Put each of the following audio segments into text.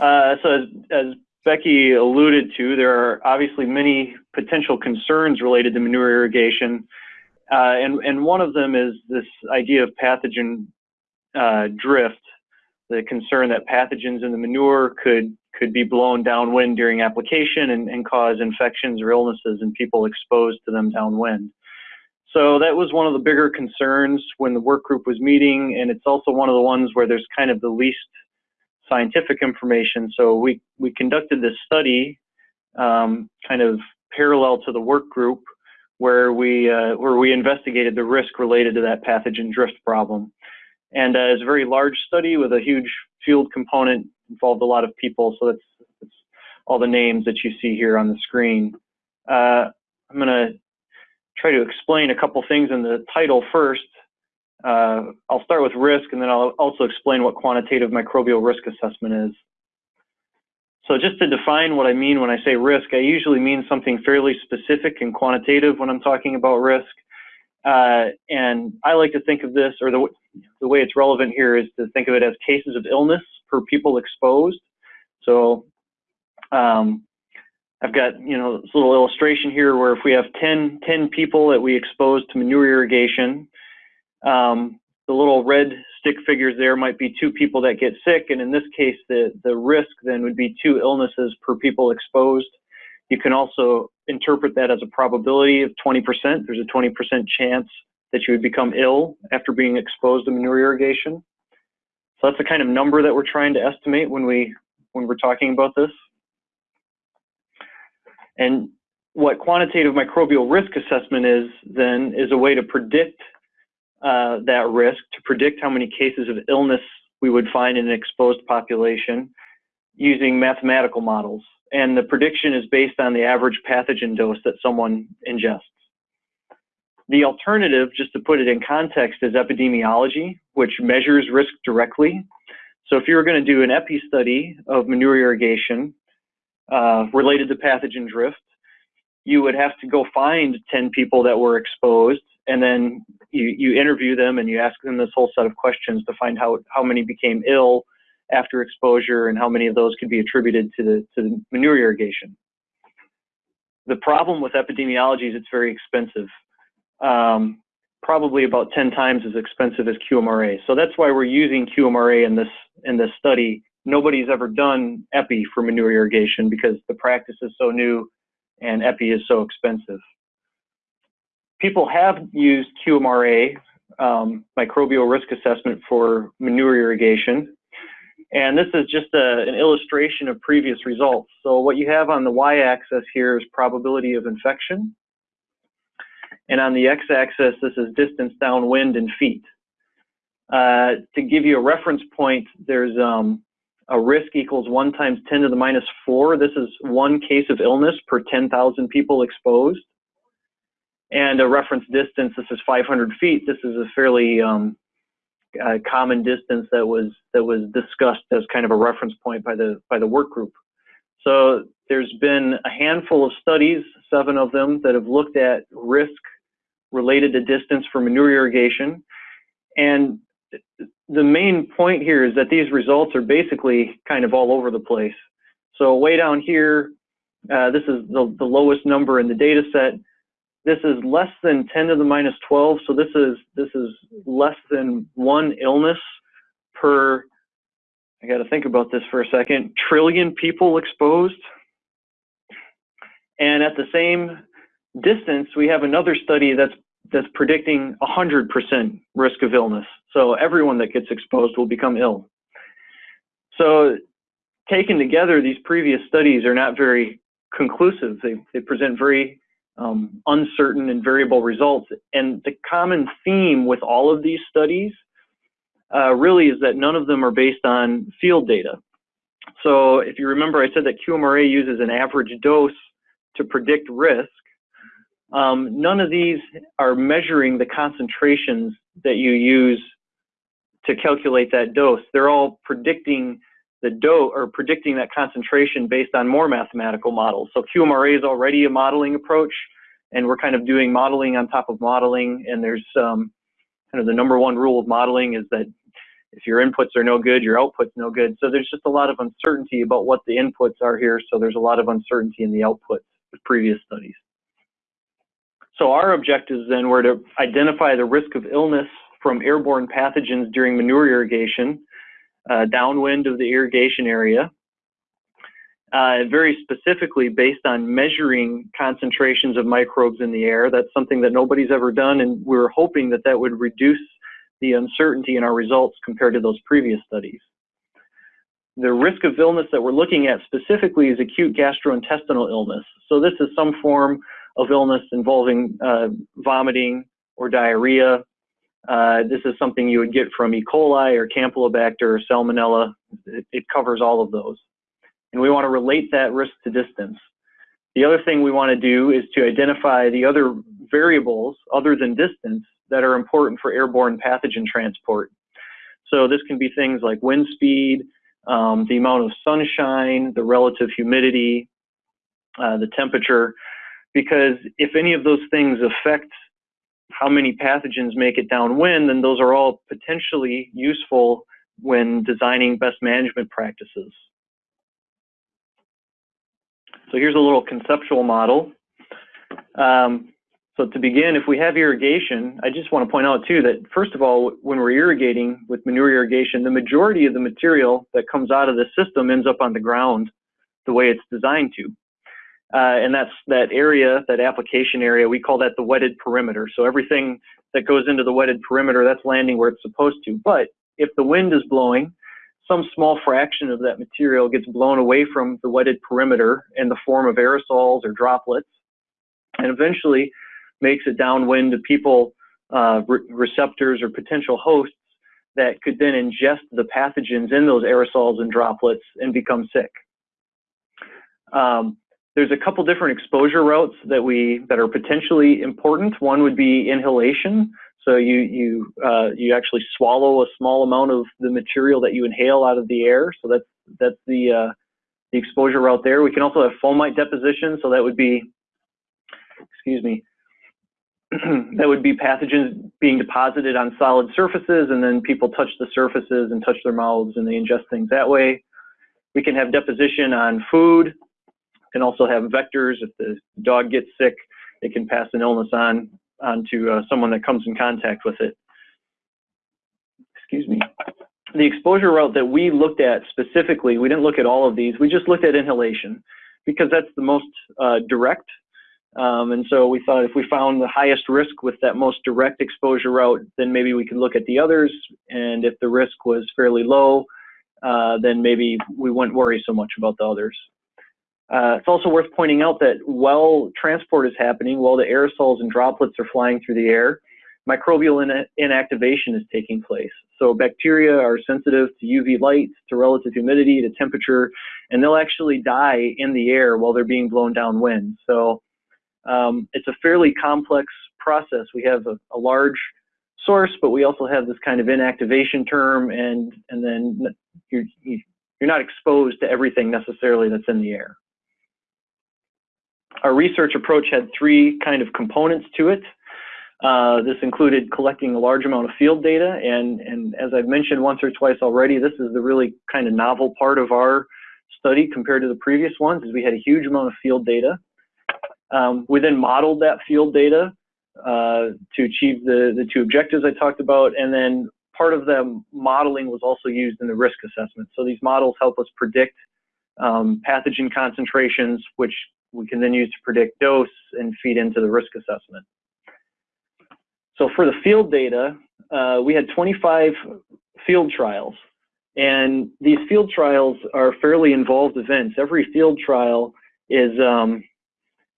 Uh, so as, as Becky alluded to, there are obviously many potential concerns related to manure irrigation. Uh, and, and one of them is this idea of pathogen uh, drift, the concern that pathogens in the manure could, could be blown downwind during application and, and cause infections or illnesses in people exposed to them downwind. So that was one of the bigger concerns when the work group was meeting, and it's also one of the ones where there's kind of the least scientific information. So we, we conducted this study um, kind of parallel to the work group where we, uh, where we investigated the risk related to that pathogen drift problem. And uh, it's a very large study with a huge field component, involved a lot of people. So that's, that's all the names that you see here on the screen. Uh, I'm going to try to explain a couple things in the title first. Uh, I'll start with risk and then I'll also explain what quantitative microbial risk assessment is. So just to define what I mean when I say risk, I usually mean something fairly specific and quantitative when I'm talking about risk. Uh, and I like to think of this, or the, the way it's relevant here is to think of it as cases of illness per people exposed. So um, I've got, you know, this little illustration here where if we have 10, 10 people that we expose to manure irrigation, um, the little red stick figures there might be two people that get sick, and in this case, the, the risk then would be two illnesses per people exposed. You can also interpret that as a probability of 20%. There's a 20% chance that you would become ill after being exposed to manure irrigation. So that's the kind of number that we're trying to estimate when we when we're talking about this. And what quantitative microbial risk assessment is then is a way to predict uh, that risk, to predict how many cases of illness we would find in an exposed population using mathematical models. And the prediction is based on the average pathogen dose that someone ingests. The alternative, just to put it in context, is epidemiology, which measures risk directly. So if you were going to do an epi study of manure irrigation, uh, related to pathogen drift, you would have to go find 10 people that were exposed and then you, you interview them and you ask them this whole set of questions to find how, how many became ill after exposure and how many of those could be attributed to the, to the manure irrigation. The problem with epidemiology is it's very expensive, um, probably about 10 times as expensive as QMRA. So that's why we're using QMRA in this, in this study nobody's ever done epi for manure irrigation because the practice is so new and epi is so expensive. People have used QMRA, um, microbial risk assessment for manure irrigation. And this is just a, an illustration of previous results. So what you have on the y-axis here is probability of infection. And on the x-axis, this is distance downwind in feet. Uh, to give you a reference point, there's um, a risk equals 1 times 10 to the minus 4. This is one case of illness per 10,000 people exposed. And a reference distance, this is 500 feet. This is a fairly um, uh, common distance that was that was discussed as kind of a reference point by the by the work group. So there's been a handful of studies, seven of them, that have looked at risk related to distance for manure irrigation. And the main point here is that these results are basically kind of all over the place. So way down here, uh, this is the, the lowest number in the data set. This is less than 10 to the minus 12, so this is this is less than one illness per. I got to think about this for a second. Trillion people exposed, and at the same distance, we have another study that's that's predicting 100% risk of illness. So everyone that gets exposed will become ill. So taken together, these previous studies are not very conclusive. They, they present very um, uncertain and variable results. And the common theme with all of these studies uh, really is that none of them are based on field data. So if you remember, I said that QMRA uses an average dose to predict risk. Um, none of these are measuring the concentrations that you use to calculate that dose. They're all predicting the dose or predicting that concentration based on more mathematical models. So QMRA is already a modeling approach, and we're kind of doing modeling on top of modeling. And there's um, kind of the number one rule of modeling is that If your inputs are no good, your output's no good. So there's just a lot of uncertainty about what the inputs are here. So there's a lot of uncertainty in the outputs with previous studies. So our objectives then were to identify the risk of illness from airborne pathogens during manure irrigation, uh, downwind of the irrigation area, uh, very specifically based on measuring concentrations of microbes in the air. That's something that nobody's ever done, and we are hoping that that would reduce the uncertainty in our results compared to those previous studies. The risk of illness that we're looking at specifically is acute gastrointestinal illness. So this is some form of illness involving uh, vomiting or diarrhea. Uh, this is something you would get from E. coli or Campylobacter or Salmonella. It, it covers all of those and we want to relate that risk to distance. The other thing we want to do is to identify the other variables other than distance that are important for airborne pathogen transport. So this can be things like wind speed, um, the amount of sunshine, the relative humidity, uh, the temperature, because if any of those things affect how many pathogens make it downwind, then those are all potentially useful when designing best management practices. So here's a little conceptual model. Um, so to begin, if we have irrigation, I just want to point out too that first of all, when we're irrigating with manure irrigation, the majority of the material that comes out of the system ends up on the ground the way it's designed to. Uh, and that's that area, that application area, we call that the wetted perimeter. So everything that goes into the wetted perimeter, that's landing where it's supposed to. But if the wind is blowing some small fraction of that material gets blown away from the wetted perimeter in the form of aerosols or droplets, and eventually makes it downwind to people, uh, re receptors or potential hosts that could then ingest the pathogens in those aerosols and droplets and become sick. Um, there's a couple different exposure routes that we that are potentially important. One would be inhalation. So you you uh, you actually swallow a small amount of the material that you inhale out of the air. So that's that's the uh, the exposure route there. We can also have fomite deposition. So that would be, excuse me, that would be pathogens being deposited on solid surfaces, and then people touch the surfaces and touch their mouths, and they ingest things that way. We can have deposition on food. Can also have vectors. If the dog gets sick, it can pass an illness on onto uh, someone that comes in contact with it. Excuse me. The exposure route that we looked at specifically, we didn't look at all of these, we just looked at inhalation because that's the most uh, direct. Um, and so we thought if we found the highest risk with that most direct exposure route, then maybe we could look at the others. And if the risk was fairly low, uh, then maybe we wouldn't worry so much about the others. Uh, it's also worth pointing out that while transport is happening, while the aerosols and droplets are flying through the air, microbial in inactivation is taking place. So bacteria are sensitive to UV light, to relative humidity, to temperature, and they'll actually die in the air while they're being blown downwind. So um, it's a fairly complex process. We have a, a, large source, but we also have this kind of inactivation term, and and then you're you're not exposed to everything necessarily that's in the air our research approach had three kind of components to it. Uh, this included collecting a large amount of field data, and, and as I've mentioned once or twice already, this is the really kind of novel part of our study compared to the previous ones, is we had a huge amount of field data. Um, we then modeled that field data uh, to achieve the, the two objectives I talked about, and then part of the modeling was also used in the risk assessment. So these models help us predict um, pathogen concentrations, which we can then use to predict dose and feed into the risk assessment. So for the field data, uh, we had 25 field trials. And these field trials are fairly involved events. Every field trial is, um,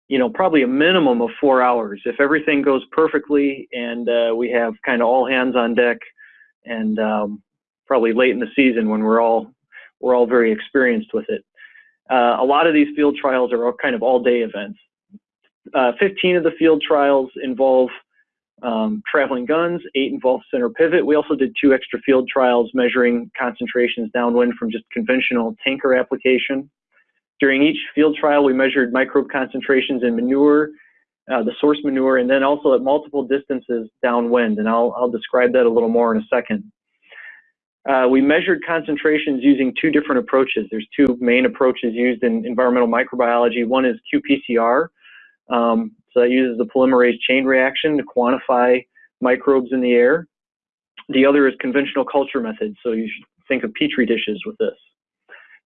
you know, probably a minimum of four hours. If everything goes perfectly and uh, we have kind of all hands on deck and um, probably late in the season when we're all, we're all very experienced with it. Uh, a lot of these field trials are kind of all-day events. Uh, 15 of the field trials involve um, traveling guns, eight involve center pivot. We also did two extra field trials measuring concentrations downwind from just conventional tanker application. During each field trial, we measured microbe concentrations in manure, uh, the source manure, and then also at multiple distances downwind, and I'll, I'll describe that a little more in a second. Uh, we measured concentrations using two different approaches. There's two main approaches used in environmental microbiology. One is qPCR. Um, so that uses the polymerase chain reaction to quantify microbes in the air. The other is conventional culture methods. So you should think of petri dishes with this.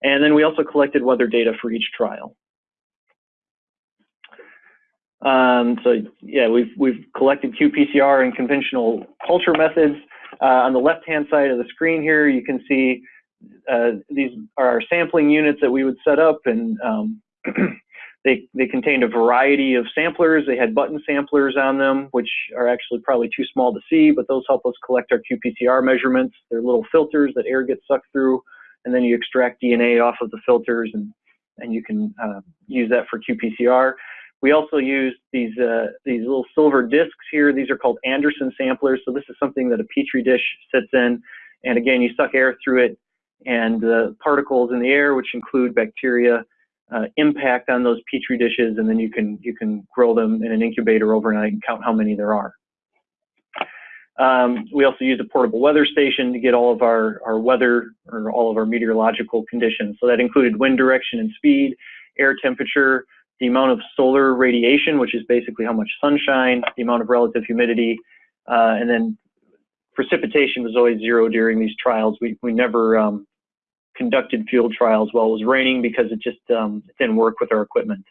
And then we also collected weather data for each trial. Um, so yeah, we've, we've collected qPCR and conventional culture methods. Uh, on the left-hand side of the screen here, you can see uh, these are our sampling units that we would set up, and um, they, they contained a variety of samplers. They had button samplers on them, which are actually probably too small to see, but those help us collect our qPCR measurements. They're little filters that air gets sucked through, and then you extract DNA off of the filters, and, and you can uh, use that for qPCR. We also use these, uh, these little silver discs here. These are called Andersen samplers. So this is something that a Petri dish sits in. And again, you suck air through it and the particles in the air, which include bacteria, uh, impact on those Petri dishes. And then you can, you can grow them in an incubator overnight and count how many there are. Um, we also use a portable weather station to get all of our, our weather or all of our meteorological conditions. So that included wind direction and speed, air temperature, the amount of solar radiation, which is basically how much sunshine, the amount of relative humidity, uh, and then precipitation was always zero during these trials. We, we never um, conducted field trials while it was raining because it just um, didn't work with our equipment.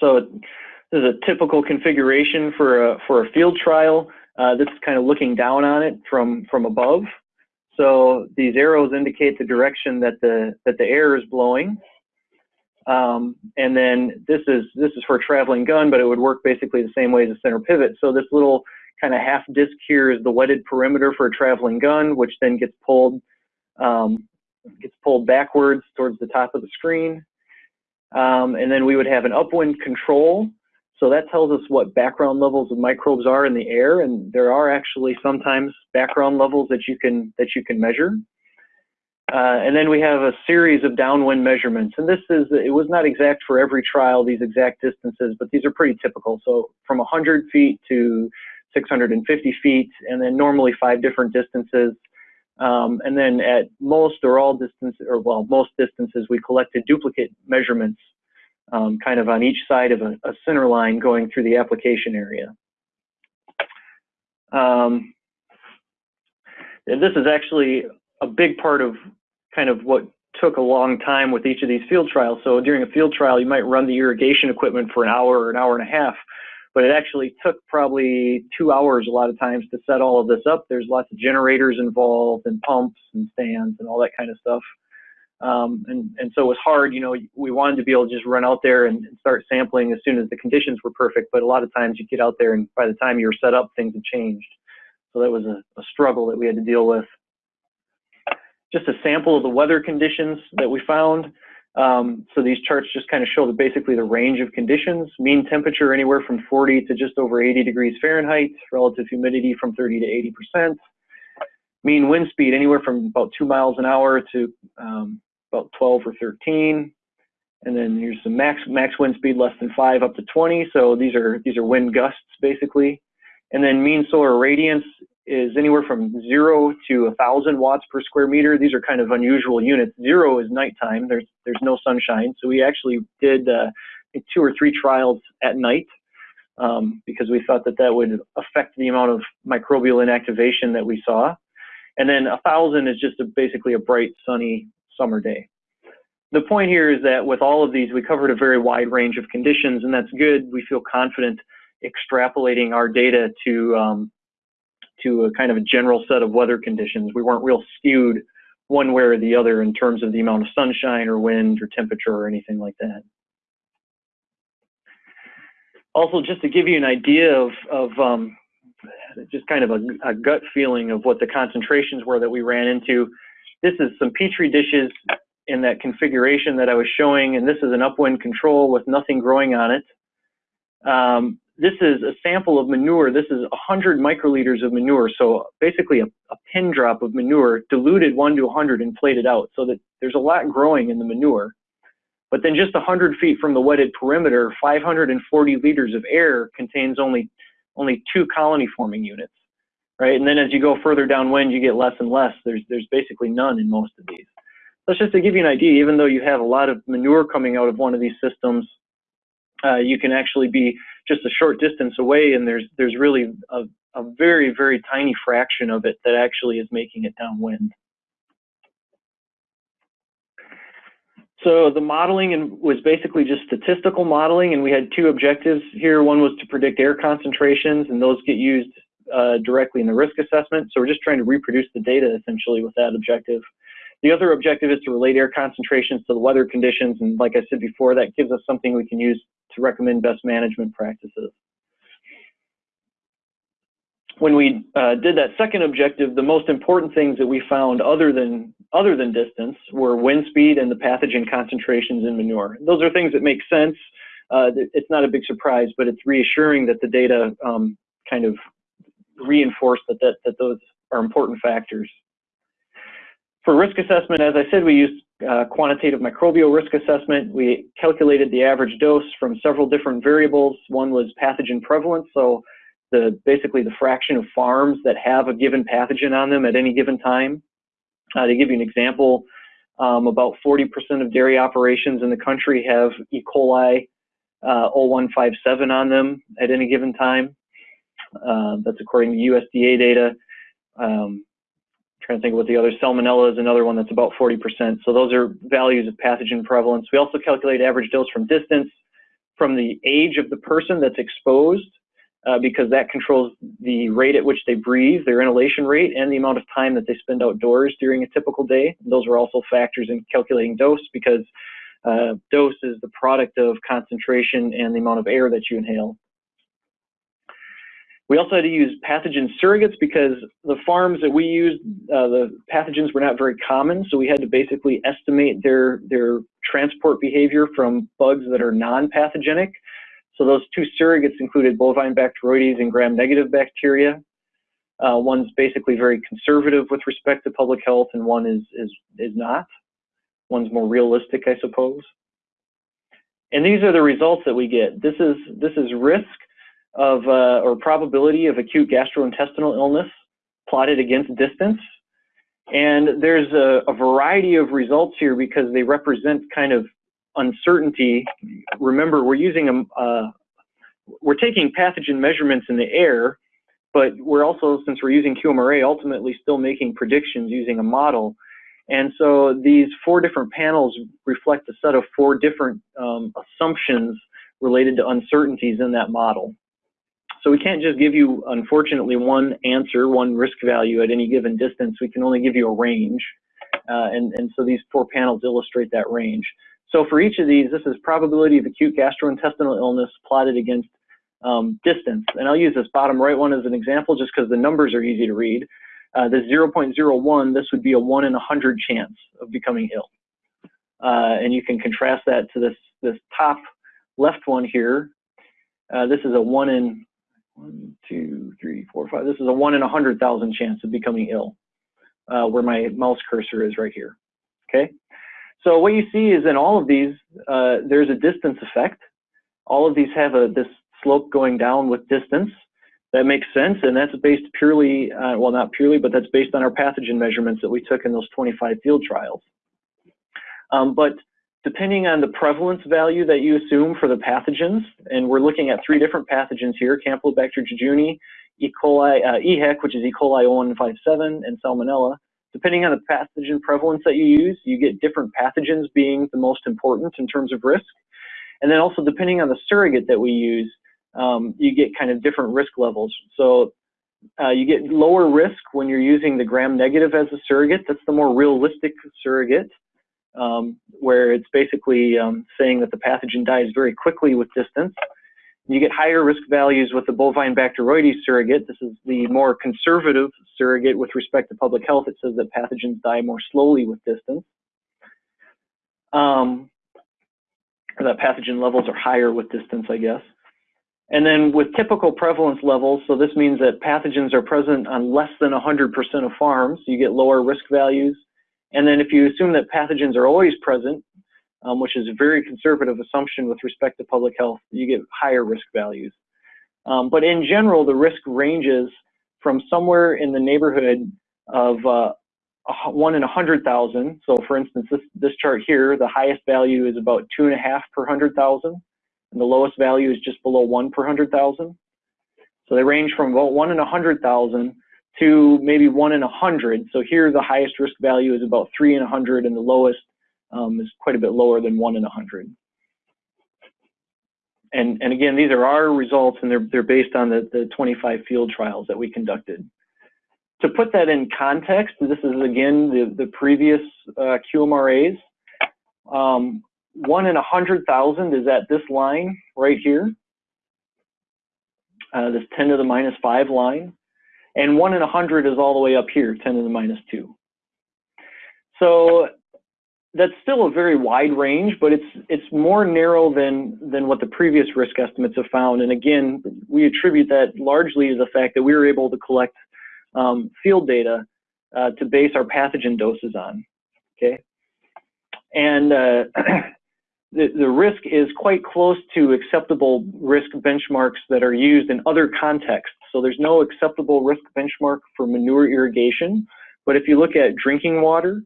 So this is a typical configuration for a, for a field trial. Uh, this is kind of looking down on it from, from above. So these arrows indicate the direction that the, that the air is blowing. Um, and then this is this is for a traveling gun, but it would work basically the same way as a center pivot. So this little kind of half disc here is the wetted perimeter for a traveling gun, which then gets pulled um, gets pulled backwards towards the top of the screen. Um, and then we would have an upwind control. So that tells us what background levels of microbes are in the air, and there are actually sometimes background levels that you can that you can measure. Uh, and then we have a series of downwind measurements. And this is, it was not exact for every trial, these exact distances, but these are pretty typical. So from 100 feet to 650 feet, and then normally five different distances. Um, and then at most or all distances, or well, most distances, we collected duplicate measurements um, kind of on each side of a, a, center line going through the application area. Um, this is actually a big part of kind of what took a long time with each of these field trials. So during a field trial, you might run the irrigation equipment for an hour or an hour and a half, but it actually took probably two hours a lot of times to set all of this up. There's lots of generators involved and pumps and stands and all that kind of stuff. Um, and, and so it was hard, you know, we wanted to be able to just run out there and, start sampling as soon as the conditions were perfect, but a lot of times you get out there and by the time you were set up, things had changed. So that was a, a struggle that we had to deal with just a sample of the weather conditions that we found. Um, so these charts just kind of show the, basically the range of conditions. Mean temperature anywhere from 40 to just over 80 degrees Fahrenheit, relative humidity from 30 to 80 percent. Mean wind speed anywhere from about two miles an hour to um, about 12 or 13. And then here's some max max wind speed less than five up to 20. So these are these are wind gusts basically. And then mean solar radiance is anywhere from zero to a thousand watts per square meter. These are kind of unusual units. Zero is nighttime. There's there's no sunshine, so we actually did uh, two or three trials at night um, because we thought that that would affect the amount of microbial inactivation that we saw. And then a thousand is just a, basically a bright, sunny summer day. The point here is that with all of these, we covered a very wide range of conditions, and that's good. We feel confident extrapolating our data to um, to a kind of a general set of weather conditions. We weren't real skewed one way or the other in terms of the amount of sunshine or wind or temperature or anything like that. Also, just to give you an idea of, of um, just kind of a, a, gut feeling of what the concentrations were that we ran into, this is some Petri dishes in that configuration that I was showing, and this is an upwind control with nothing growing on it. Um, this is a sample of manure. This is 100 microliters of manure. So basically a, a pin drop of manure diluted 1 to 100 and plated out so that there's a lot growing in the manure. But then just 100 feet from the wetted perimeter, 540 liters of air contains only, only two colony forming units. right? And then as you go further downwind, you get less and less. There's, there's basically none in most of these. That's just to give you an idea, even though you have a lot of manure coming out of one of these systems, uh, you can actually be just a short distance away and there's, there's really a, a very, very tiny fraction of it that actually is making it downwind. So the modeling was basically just statistical modeling, and we had two objectives here. One was to predict air concentrations, and those get used uh, directly in the risk assessment. So we're just trying to reproduce the data essentially with that objective. The other objective is to relate air concentrations to the weather conditions, and like I said before, that gives us something we can use to recommend best management practices when we uh, did that second objective, the most important things that we found other than other than distance were wind speed and the pathogen concentrations in manure. Those are things that make sense. Uh, it's not a big surprise, but it's reassuring that the data um, kind of reinforce that, that, that those are important factors. For risk assessment, as I said, we used uh, quantitative microbial risk assessment. We calculated the average dose from several different variables. One was pathogen prevalence, so the basically the fraction of farms that have a given pathogen on them at any given time. Uh, to give you an example, um, about 40% of dairy operations in the country have E. coli uh, 0157 on them at any given time. Uh, that's according to USDA data. Um, trying to think what the other salmonella is another one that's about 40%. So those are values of pathogen prevalence. We also calculate average dose from distance, from the age of the person that's exposed uh, because that controls the rate at which they breathe, their inhalation rate, and the amount of time that they spend outdoors during a typical day. Those are also factors in calculating dose because uh, dose is the product of concentration and the amount of air that you inhale. We also had to use pathogen surrogates because the farms that we used, uh, the pathogens were not very common, so we had to basically estimate their, their transport behavior from bugs that are non-pathogenic so those two surrogates included bovine bacteroides and gram-negative bacteria. Uh, one's basically very conservative with respect to public health, and one is is is not. One's more realistic, I suppose. And these are the results that we get. This is this is risk of uh, or probability of acute gastrointestinal illness plotted against distance. And there's a, a variety of results here because they represent kind of uncertainty, remember we're using a, uh, we're taking pathogen measurements in the air, but we're also, since we're using QMRA, ultimately still making predictions using a model. And so these four different panels reflect a set of four different um, assumptions related to uncertainties in that model. So we can't just give you, unfortunately, one answer, one risk value at any given distance. We can only give you a range. Uh, and, and so these four panels illustrate that range. So for each of these, this is probability of acute gastrointestinal illness plotted against um, distance. And I'll use this bottom right one as an example just because the numbers are easy to read. Uh, the 0.01, this would be a 1 in 100 chance of becoming ill. Uh, and you can contrast that to this, this top left one here. Uh, this is a 1 in, one, two, three, four, five. This is a 1 in a 100,000 chance of becoming ill, uh, where my mouse cursor is right here. Okay. So what you see is in all of these, uh, there's a distance effect. All of these have a this slope going down with distance. That makes sense, and that's based purely, uh, well, not purely, but that's based on our pathogen measurements that we took in those 25 field trials. Um, but depending on the prevalence value that you assume for the pathogens, and we're looking at three different pathogens here, Campylobacter jejuni, E. coli, uh, EHEC, which is E. coli 0157, and Salmonella, Depending on the pathogen prevalence that you use, you get different pathogens being the most important in terms of risk. And then also depending on the surrogate that we use, um, you get kind of different risk levels. So uh, you get lower risk when you're using the gram negative as a surrogate. That's the more realistic surrogate, um, where it's basically um, saying that the pathogen dies very quickly with distance. You get higher risk values with the bovine bacteroides surrogate. This is the more conservative surrogate with respect to public health. It says that pathogens die more slowly with distance. Um, that pathogen levels are higher with distance, I guess. And then with typical prevalence levels, so this means that pathogens are present on less than 100% of farms, you get lower risk values. And then if you assume that pathogens are always present, um, which is a very conservative assumption with respect to public health, you get higher risk values. Um, but in general, the risk ranges from somewhere in the neighborhood of uh, one in a hundred thousand. So for instance, this, this chart here, the highest value is about two and a half per hundred thousand, and the lowest value is just below one per hundred thousand. So they range from about one in a hundred thousand to maybe one in a hundred. So here the highest risk value is about three in a hundred, and the lowest um, is quite a bit lower than one in a hundred. And, and again, these are our results, and they're, they're based on the, the 25 field trials that we conducted to put that in context, this is again the, the previous uh, QMRAs. Um, one in a hundred thousand is at this line right here, uh, this 10 to the minus five line, and one in a hundred is all the way up here, 10 to the minus two. So that's still a very wide range, but it's it's more narrow than than what the previous risk estimates have found. And again, we attribute that largely to the fact that we were able to collect um, field data uh, to base our pathogen doses on. Okay, and uh, the risk is quite close to acceptable risk benchmarks that are used in other contexts. So there's no acceptable risk benchmark for manure irrigation, but if you look at drinking water,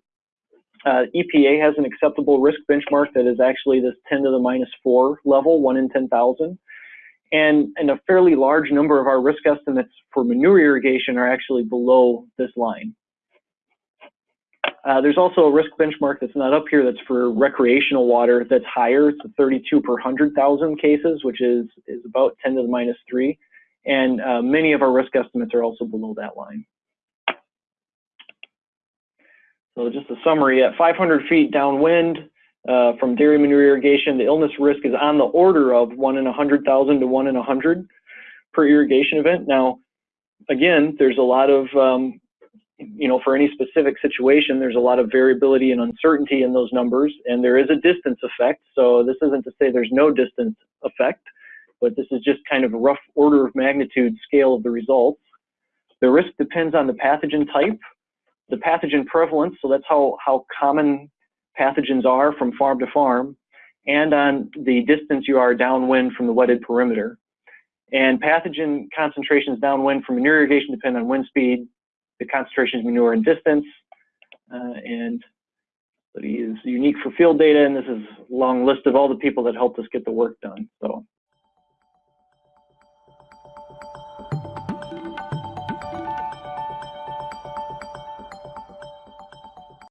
uh, EPA has an acceptable risk benchmark that is actually this 10 to the minus 4 level, 1 in 10,000. And, and a fairly large number of our risk estimates for manure irrigation are actually below this line. Uh, there's also a risk benchmark that's not up here that's for recreational water that's higher. It's 32 per 100,000 cases, which is, is about 10 to the minus 3. And uh, many of our risk estimates are also below that line. So just a summary, at 500 feet downwind, uh, from dairy manure irrigation, the illness risk is on the order of one in 100,000 to one in 100 per irrigation event. Now, again, there's a lot of, um, you know, for any specific situation, there's a lot of variability and uncertainty in those numbers, and there is a distance effect. So this isn't to say there's no distance effect, but this is just kind of a rough order of magnitude scale of the results. The risk depends on the pathogen type, the pathogen prevalence, so that's how, how common pathogens are from farm to farm, and on the distance you are downwind from the wetted perimeter. And pathogen concentrations downwind from manure irrigation depend on wind speed, the concentrations manure and distance, uh, and he is unique for field data, and this is a long list of all the people that helped us get the work done. So